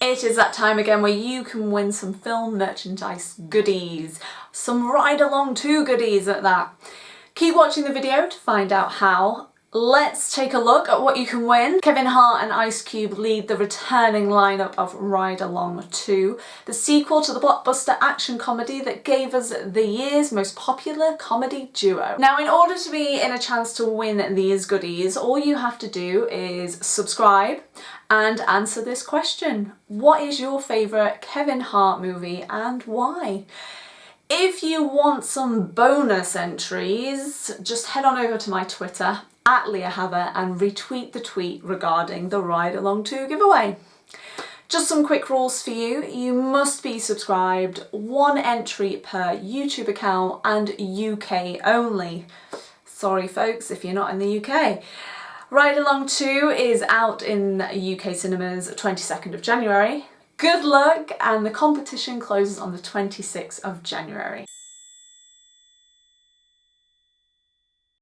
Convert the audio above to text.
It is that time again where you can win some film merchandise goodies, some Ride Along 2 goodies at that. Keep watching the video to find out how. Let's take a look at what you can win. Kevin Hart and Ice Cube lead the returning lineup of Ride Along 2, the sequel to the blockbuster action comedy that gave us the year's most popular comedy duo. Now in order to be in a chance to win these goodies, all you have to do is subscribe and answer this question. What is your favourite Kevin Hart movie and why? If you want some bonus entries, just head on over to my Twitter at Leah Haver and retweet the tweet regarding the Ride Along 2 giveaway. Just some quick rules for you. You must be subscribed, one entry per YouTube account and UK only. Sorry folks if you're not in the UK. Ride Along 2 is out in UK cinemas 22nd of January. Good luck and the competition closes on the 26th of January.